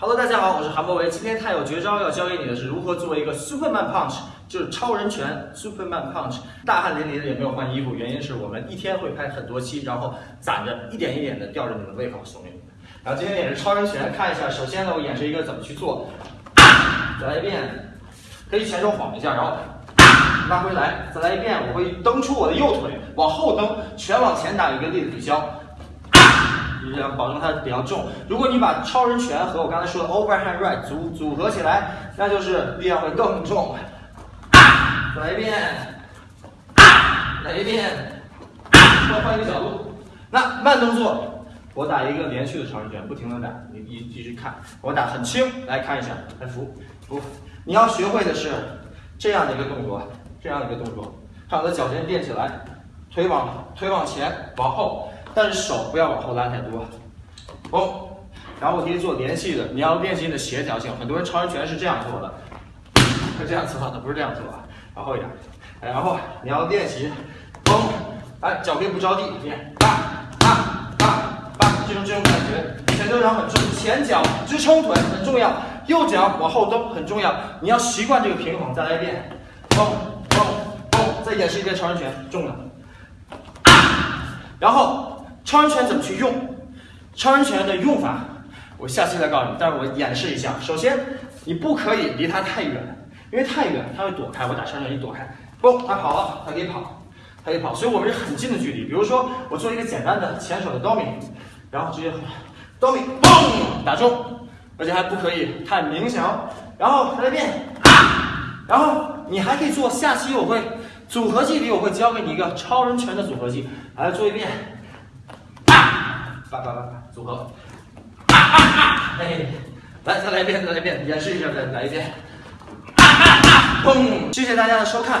Hello，大家好，我是韩博维。今天他有绝招要教给你的是如何做一个 Superman Punch，就是超人拳 Superman Punch。大汗淋漓的也没有换衣服，原因是我们一天会拍很多期，然后攒着一点一点的吊着你们胃口送给你们。然后今天也是超人拳，看一下。首先呢，我演示一个怎么去做，再来一遍，可以前手晃一下，然后拉回来，再来一遍。我会蹬出我的右腿，往后蹬，拳往前打一个力的抵消。这样保证它比较重。如果你把超人拳和我刚才说的 overhand right 组组合起来，那就是力量会更重。来一遍，来一遍，再换一个角度。那慢动作，我打一个连续的超人拳，不停的打，你你继续看，我打很轻，来看一下，来扶扶。你要学会的是这样的一个动作，这样的一个动作，看我的脚尖垫起来，腿往腿往前，往后。但是手不要往后拉太多，哦，然后我可以做连续的，你要练习你的协调性。很多人超人拳是这样做的，是这样做的，不是这样做的，往后一点，然后你要练习，嘣，哎，脚可以不着地，练，八八八八，这种这种感觉，前腿掌很重，前脚支撑腿很重要，右脚往后蹬很重要，你要习惯这个平衡。再来一遍，嘣嘣嘣，再演示一遍超人拳，重的，然后。超人拳怎么去用？超人拳的用法，我下期再告诉你。但是我演示一下。首先，你不可以离他太远，因为太远他会躲开。我打超人拳，你躲开，嘣，他跑了，他可以跑，他可以跑。所以我们是很近的距离。比如说，我做一个简单的前手的 d o m i 然后直接 d o m i 嘣，打中，而且还不可以太明显哦。然后再来变，然后你还可以做。下期我会组合技里我会教给你一个超人拳的组合技，来做一遍。八八八组合，哈哈哈！哎，来再来一遍，再来一遍，演示一下，再来一遍，哈哈哈！砰！谢谢大家的收看。